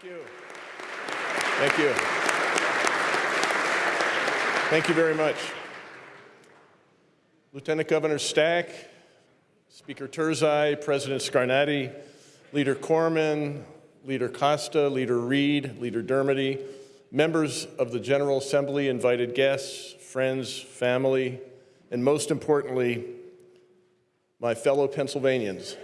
Thank you. Thank you. Thank you very much. Lieutenant Governor Stack, Speaker Turzai, President Scarnati, Leader Corman, Leader Costa, Leader Reed, Leader Dermody, members of the General Assembly, invited guests, friends, family, and most importantly, my fellow Pennsylvanians.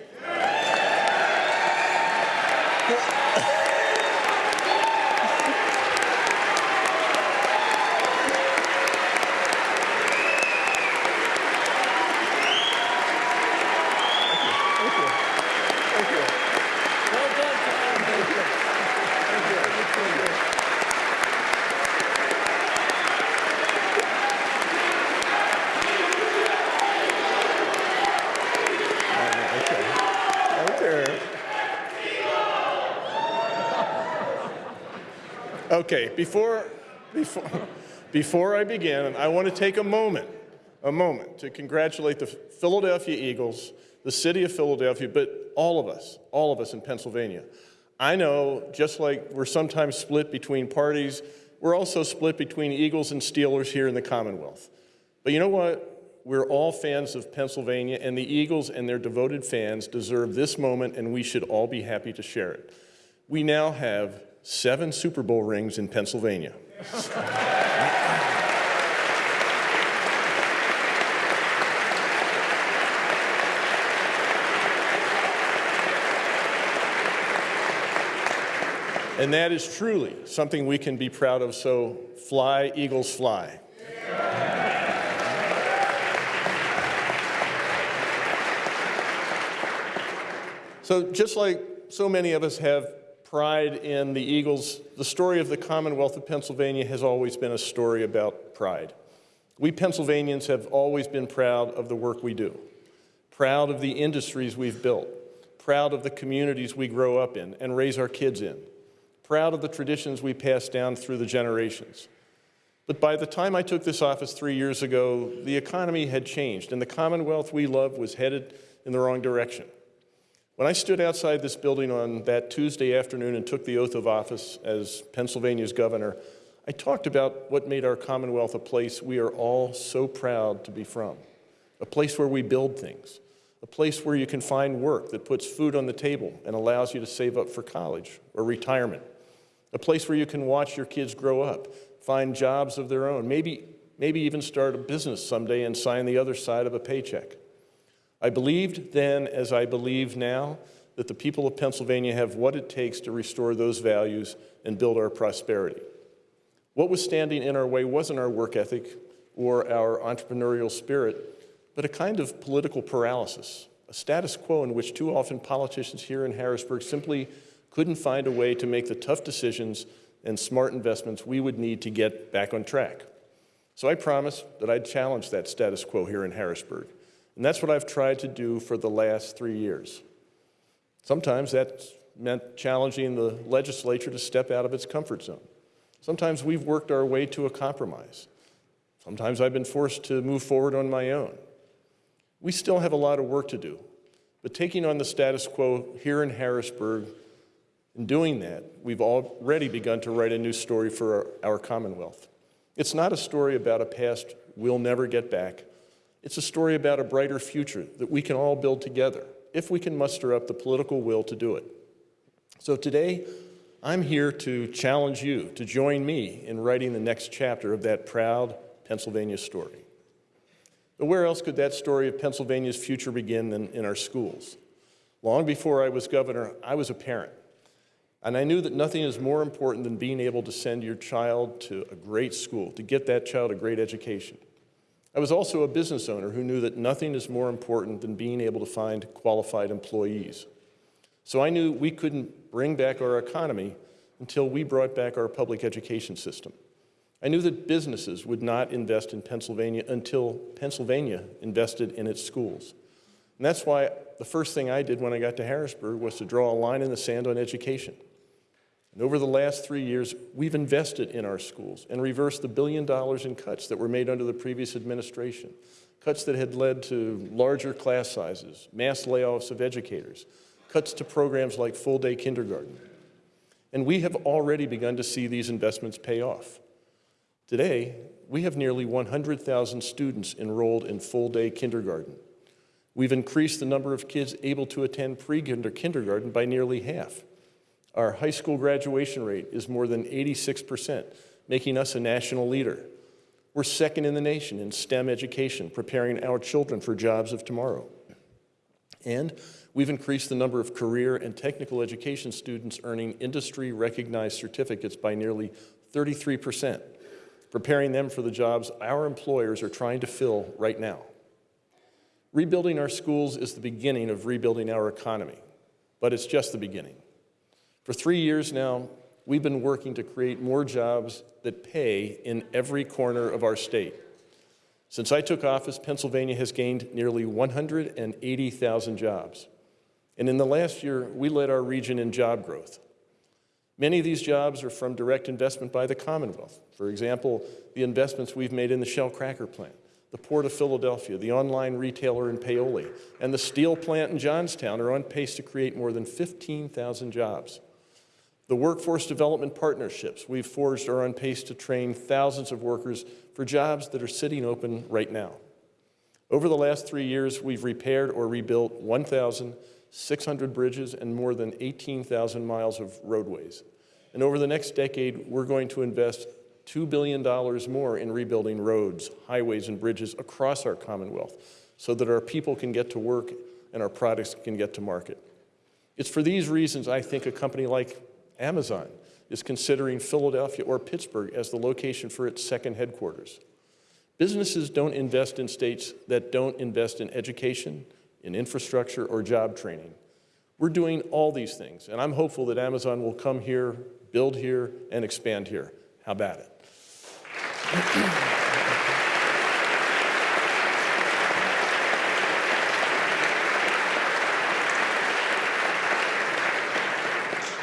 Okay, before, before, before I begin, I want to take a moment, a moment to congratulate the Philadelphia Eagles, the city of Philadelphia, but all of us, all of us in Pennsylvania. I know, just like we're sometimes split between parties, we're also split between Eagles and Steelers here in the Commonwealth. But you know what? We're all fans of Pennsylvania, and the Eagles and their devoted fans deserve this moment, and we should all be happy to share it. We now have seven Super Bowl rings in Pennsylvania. And that is truly something we can be proud of, so fly, Eagles, fly. So just like so many of us have pride in the Eagles, the story of the Commonwealth of Pennsylvania has always been a story about pride. We Pennsylvanians have always been proud of the work we do, proud of the industries we've built, proud of the communities we grow up in and raise our kids in, proud of the traditions we pass down through the generations. But by the time I took this office three years ago, the economy had changed and the Commonwealth we love was headed in the wrong direction. When I stood outside this building on that Tuesday afternoon and took the oath of office as Pennsylvania's governor, I talked about what made our Commonwealth a place we are all so proud to be from, a place where we build things, a place where you can find work that puts food on the table and allows you to save up for college or retirement, a place where you can watch your kids grow up, find jobs of their own, maybe, maybe even start a business someday and sign the other side of a paycheck. I believed then, as I believe now, that the people of Pennsylvania have what it takes to restore those values and build our prosperity. What was standing in our way wasn't our work ethic or our entrepreneurial spirit, but a kind of political paralysis, a status quo in which too often politicians here in Harrisburg simply couldn't find a way to make the tough decisions and smart investments we would need to get back on track. So I promised that I'd challenge that status quo here in Harrisburg. And that's what I've tried to do for the last three years. Sometimes that's meant challenging the legislature to step out of its comfort zone. Sometimes we've worked our way to a compromise. Sometimes I've been forced to move forward on my own. We still have a lot of work to do, but taking on the status quo here in Harrisburg, in doing that, we've already begun to write a new story for our, our Commonwealth. It's not a story about a past we'll never get back, it's a story about a brighter future that we can all build together if we can muster up the political will to do it. So today, I'm here to challenge you to join me in writing the next chapter of that proud Pennsylvania story. But where else could that story of Pennsylvania's future begin than in our schools? Long before I was governor, I was a parent. And I knew that nothing is more important than being able to send your child to a great school, to get that child a great education. I was also a business owner who knew that nothing is more important than being able to find qualified employees. So I knew we couldn't bring back our economy until we brought back our public education system. I knew that businesses would not invest in Pennsylvania until Pennsylvania invested in its schools. And that's why the first thing I did when I got to Harrisburg was to draw a line in the sand on education. And over the last three years, we've invested in our schools and reversed the billion dollars in cuts that were made under the previous administration, cuts that had led to larger class sizes, mass layoffs of educators, cuts to programs like full-day kindergarten. And we have already begun to see these investments pay off. Today, we have nearly 100,000 students enrolled in full-day kindergarten. We've increased the number of kids able to attend pre-kindergarten by nearly half. Our high school graduation rate is more than 86%, making us a national leader. We're second in the nation in STEM education, preparing our children for jobs of tomorrow. And we've increased the number of career and technical education students earning industry-recognized certificates by nearly 33 percent preparing them for the jobs our employers are trying to fill right now. Rebuilding our schools is the beginning of rebuilding our economy, but it's just the beginning. For three years now, we've been working to create more jobs that pay in every corner of our state. Since I took office, Pennsylvania has gained nearly 180,000 jobs. And in the last year, we led our region in job growth. Many of these jobs are from direct investment by the Commonwealth. For example, the investments we've made in the Shell cracker plant, the Port of Philadelphia, the online retailer in Paoli, and the steel plant in Johnstown are on pace to create more than 15,000 jobs. The workforce development partnerships we've forged are on pace to train thousands of workers for jobs that are sitting open right now. Over the last three years, we've repaired or rebuilt 1,600 bridges, and more than 18,000 miles of roadways. And over the next decade, we're going to invest $2 billion more in rebuilding roads, highways, and bridges across our Commonwealth so that our people can get to work and our products can get to market. It's for these reasons I think a company like Amazon is considering Philadelphia or Pittsburgh as the location for its second headquarters. Businesses don't invest in states that don't invest in education, in infrastructure or job training. We're doing all these things, and I'm hopeful that Amazon will come here, build here, and expand here. How about it?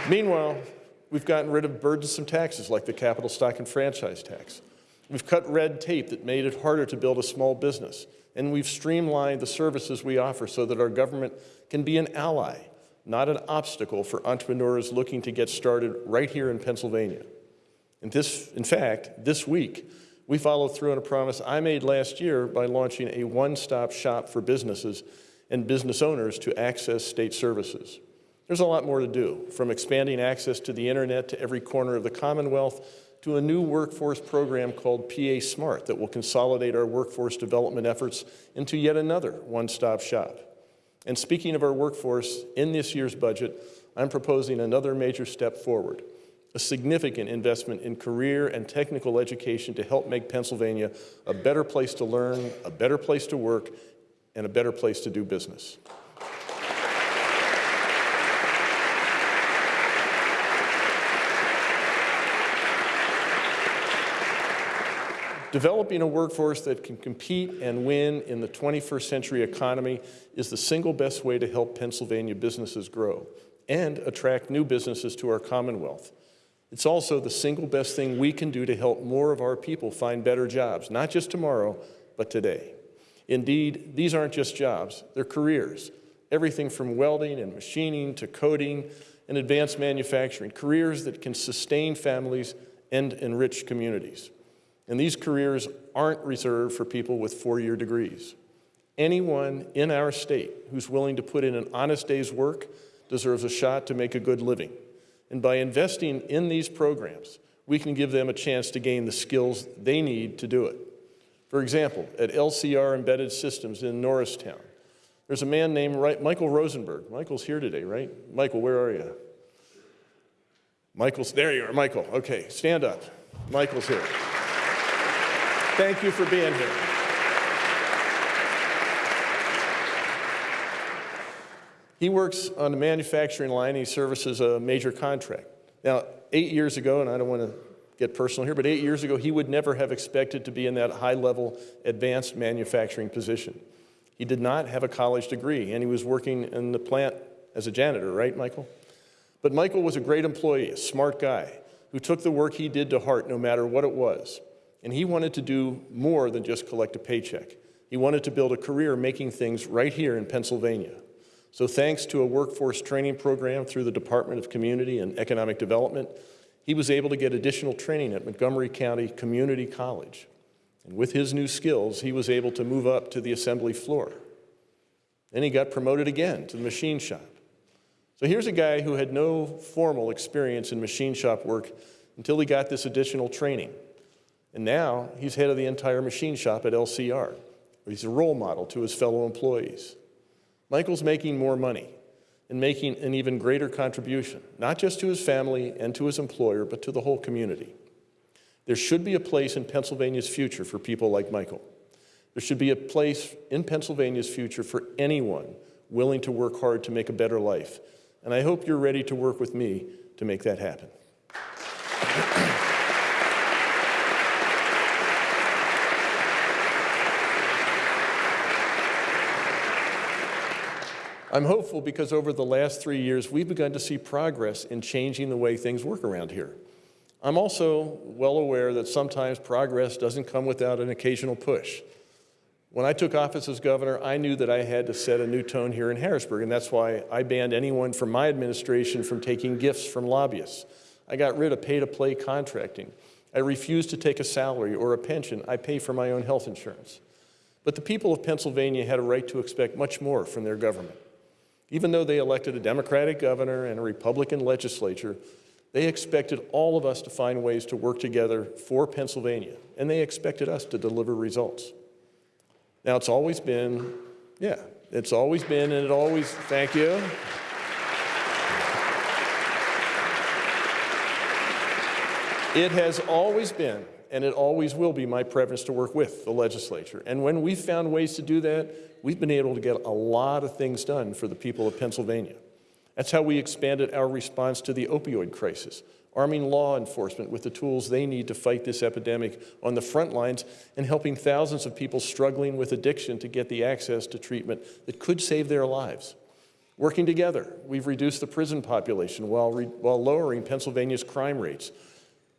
Meanwhile, we've gotten rid of burdensome taxes like the capital stock and franchise tax. We've cut red tape that made it harder to build a small business and we've streamlined the services we offer so that our government can be an ally, not an obstacle for entrepreneurs looking to get started right here in Pennsylvania. And this, in fact, this week, we followed through on a promise I made last year by launching a one-stop shop for businesses and business owners to access state services. There's a lot more to do, from expanding access to the internet to every corner of the Commonwealth to a new workforce program called PA Smart that will consolidate our workforce development efforts into yet another one-stop shop. And speaking of our workforce, in this year's budget, I'm proposing another major step forward, a significant investment in career and technical education to help make Pennsylvania a better place to learn, a better place to work, and a better place to do business. Developing a workforce that can compete and win in the 21st century economy is the single best way to help Pennsylvania businesses grow and attract new businesses to our Commonwealth. It's also the single best thing we can do to help more of our people find better jobs, not just tomorrow, but today. Indeed, these aren't just jobs, they're careers. Everything from welding and machining to coding and advanced manufacturing, careers that can sustain families and enrich communities. And these careers aren't reserved for people with four-year degrees. Anyone in our state who's willing to put in an honest day's work deserves a shot to make a good living. And by investing in these programs, we can give them a chance to gain the skills they need to do it. For example, at LCR Embedded Systems in Norristown, there's a man named Michael Rosenberg. Michael's here today, right? Michael, where are you? Michael's, there you are, Michael. Okay, stand up. Michael's here. Thank you for being here. He works on the manufacturing line. He services a major contract. Now, eight years ago, and I don't want to get personal here, but eight years ago, he would never have expected to be in that high-level advanced manufacturing position. He did not have a college degree, and he was working in the plant as a janitor, right, Michael? But Michael was a great employee, a smart guy, who took the work he did to heart no matter what it was. And he wanted to do more than just collect a paycheck. He wanted to build a career making things right here in Pennsylvania. So thanks to a workforce training program through the Department of Community and Economic Development, he was able to get additional training at Montgomery County Community College. And with his new skills, he was able to move up to the assembly floor. Then he got promoted again to the machine shop. So here's a guy who had no formal experience in machine shop work until he got this additional training. And now he's head of the entire machine shop at LCR. He's a role model to his fellow employees. Michael's making more money and making an even greater contribution, not just to his family and to his employer, but to the whole community. There should be a place in Pennsylvania's future for people like Michael. There should be a place in Pennsylvania's future for anyone willing to work hard to make a better life. And I hope you're ready to work with me to make that happen. I'm hopeful because over the last three years, we've begun to see progress in changing the way things work around here. I'm also well aware that sometimes progress doesn't come without an occasional push. When I took office as governor, I knew that I had to set a new tone here in Harrisburg, and that's why I banned anyone from my administration from taking gifts from lobbyists. I got rid of pay-to-play contracting. I refused to take a salary or a pension. I pay for my own health insurance. But the people of Pennsylvania had a right to expect much more from their government. Even though they elected a Democratic governor and a Republican legislature, they expected all of us to find ways to work together for Pennsylvania, and they expected us to deliver results. Now, it's always been, yeah, it's always been, and it always, thank you. It has always been and it always will be my preference to work with the legislature. And when we've found ways to do that, we've been able to get a lot of things done for the people of Pennsylvania. That's how we expanded our response to the opioid crisis, arming law enforcement with the tools they need to fight this epidemic on the front lines and helping thousands of people struggling with addiction to get the access to treatment that could save their lives. Working together, we've reduced the prison population while, while lowering Pennsylvania's crime rates,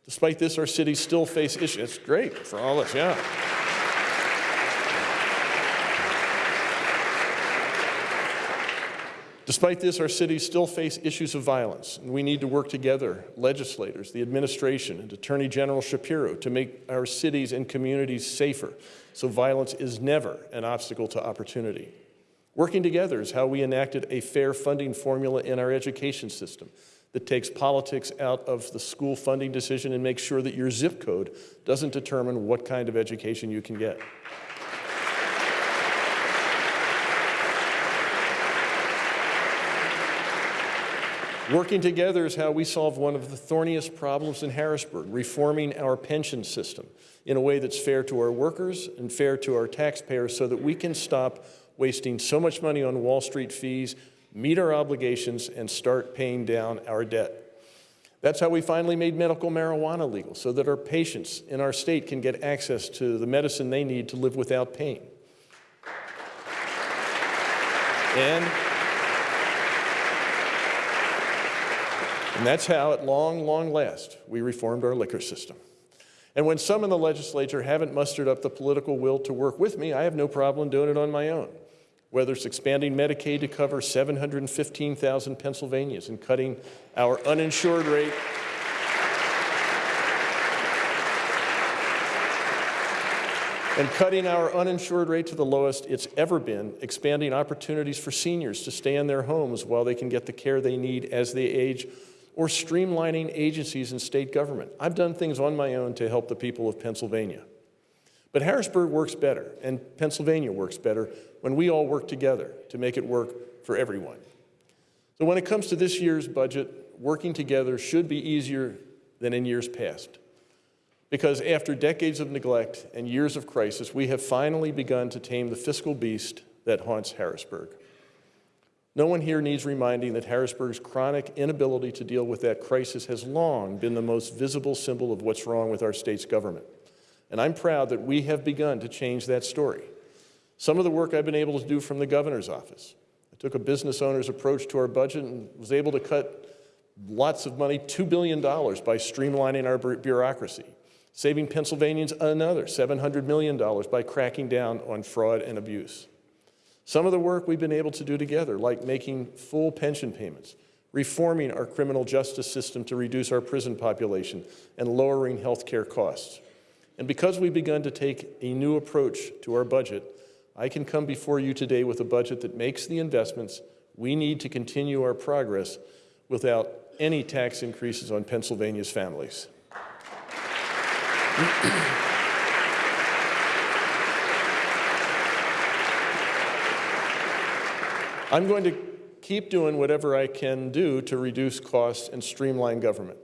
Despite this, our cities still face issues. It's great for all of us, yeah. Despite this, our cities still face issues of violence, and we need to work together, legislators, the administration, and Attorney General Shapiro, to make our cities and communities safer so violence is never an obstacle to opportunity. Working together is how we enacted a fair funding formula in our education system that takes politics out of the school funding decision and makes sure that your zip code doesn't determine what kind of education you can get. Working together is how we solve one of the thorniest problems in Harrisburg, reforming our pension system in a way that's fair to our workers and fair to our taxpayers so that we can stop wasting so much money on Wall Street fees meet our obligations, and start paying down our debt. That's how we finally made medical marijuana legal, so that our patients in our state can get access to the medicine they need to live without pain. And, and that's how, at long, long last, we reformed our liquor system. And when some in the legislature haven't mustered up the political will to work with me, I have no problem doing it on my own whether it's expanding Medicaid to cover 715,000 Pennsylvanians and cutting our uninsured rate and cutting our uninsured rate to the lowest it's ever been, expanding opportunities for seniors to stay in their homes while they can get the care they need as they age, or streamlining agencies and state government. I've done things on my own to help the people of Pennsylvania. But Harrisburg works better, and Pennsylvania works better when we all work together to make it work for everyone. So when it comes to this year's budget, working together should be easier than in years past. Because after decades of neglect and years of crisis, we have finally begun to tame the fiscal beast that haunts Harrisburg. No one here needs reminding that Harrisburg's chronic inability to deal with that crisis has long been the most visible symbol of what's wrong with our state's government. And I'm proud that we have begun to change that story. Some of the work I've been able to do from the governor's office. I took a business owner's approach to our budget and was able to cut lots of money, $2 billion, by streamlining our bureaucracy, saving Pennsylvanians another $700 million by cracking down on fraud and abuse. Some of the work we've been able to do together, like making full pension payments, reforming our criminal justice system to reduce our prison population, and lowering health care costs. And because we've begun to take a new approach to our budget, I can come before you today with a budget that makes the investments we need to continue our progress without any tax increases on Pennsylvania's families. I'm going to keep doing whatever I can do to reduce costs and streamline government.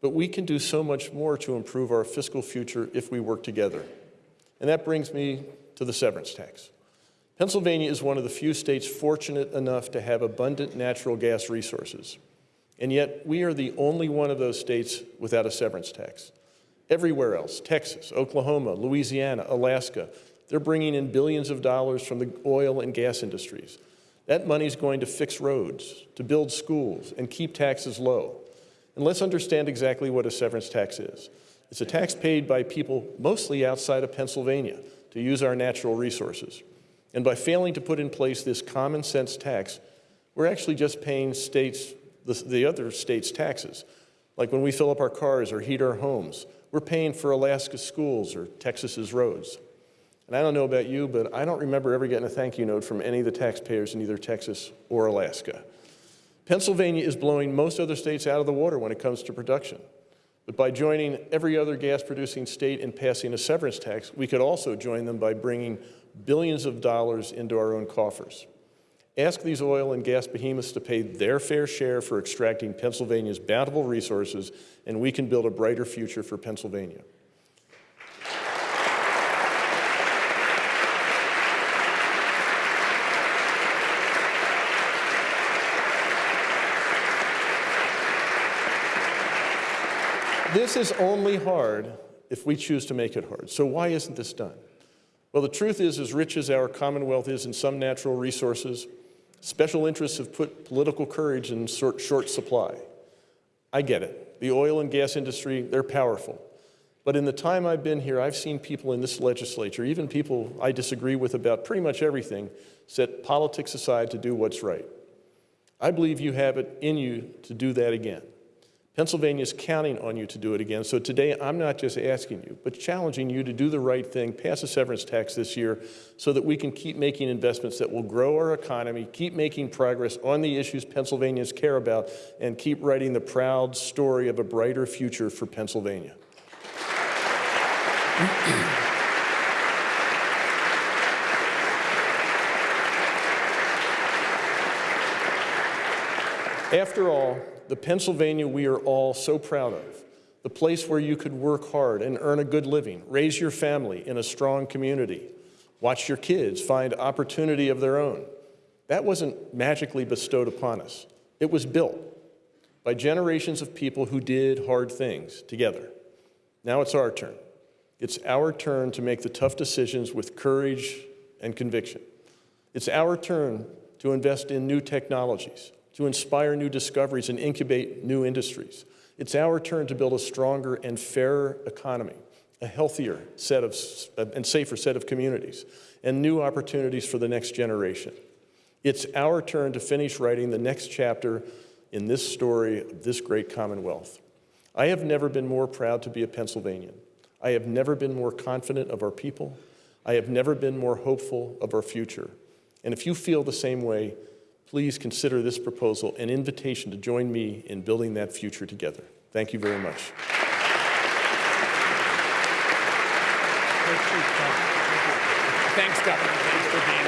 But we can do so much more to improve our fiscal future if we work together. And that brings me to the severance tax. Pennsylvania is one of the few states fortunate enough to have abundant natural gas resources. And yet, we are the only one of those states without a severance tax. Everywhere else, Texas, Oklahoma, Louisiana, Alaska, they're bringing in billions of dollars from the oil and gas industries. That money is going to fix roads, to build schools, and keep taxes low. And let's understand exactly what a severance tax is. It's a tax paid by people mostly outside of Pennsylvania to use our natural resources. And by failing to put in place this common sense tax, we're actually just paying states, the, the other states' taxes. Like when we fill up our cars or heat our homes, we're paying for Alaska's schools or Texas's roads. And I don't know about you, but I don't remember ever getting a thank you note from any of the taxpayers in either Texas or Alaska. Pennsylvania is blowing most other states out of the water when it comes to production. But by joining every other gas producing state in passing a severance tax, we could also join them by bringing billions of dollars into our own coffers. Ask these oil and gas behemoths to pay their fair share for extracting Pennsylvania's bountiful resources, and we can build a brighter future for Pennsylvania. This is only hard if we choose to make it hard. So why isn't this done? Well, the truth is, as rich as our Commonwealth is in some natural resources, special interests have put political courage in short, short supply. I get it. The oil and gas industry, they're powerful. But in the time I've been here, I've seen people in this legislature, even people I disagree with about pretty much everything, set politics aside to do what's right. I believe you have it in you to do that again. Pennsylvania is counting on you to do it again. So today, I'm not just asking you, but challenging you to do the right thing, pass a severance tax this year so that we can keep making investments that will grow our economy, keep making progress on the issues Pennsylvanians care about, and keep writing the proud story of a brighter future for Pennsylvania. After all, the Pennsylvania we are all so proud of, the place where you could work hard and earn a good living, raise your family in a strong community, watch your kids find opportunity of their own. That wasn't magically bestowed upon us. It was built by generations of people who did hard things together. Now it's our turn. It's our turn to make the tough decisions with courage and conviction. It's our turn to invest in new technologies, to inspire new discoveries and incubate new industries. It's our turn to build a stronger and fairer economy, a healthier set of, and safer set of communities, and new opportunities for the next generation. It's our turn to finish writing the next chapter in this story of this great Commonwealth. I have never been more proud to be a Pennsylvanian. I have never been more confident of our people. I have never been more hopeful of our future. And if you feel the same way, please consider this proposal an invitation to join me in building that future together. Thank you very much. Thanks, Governor. Thanks for being.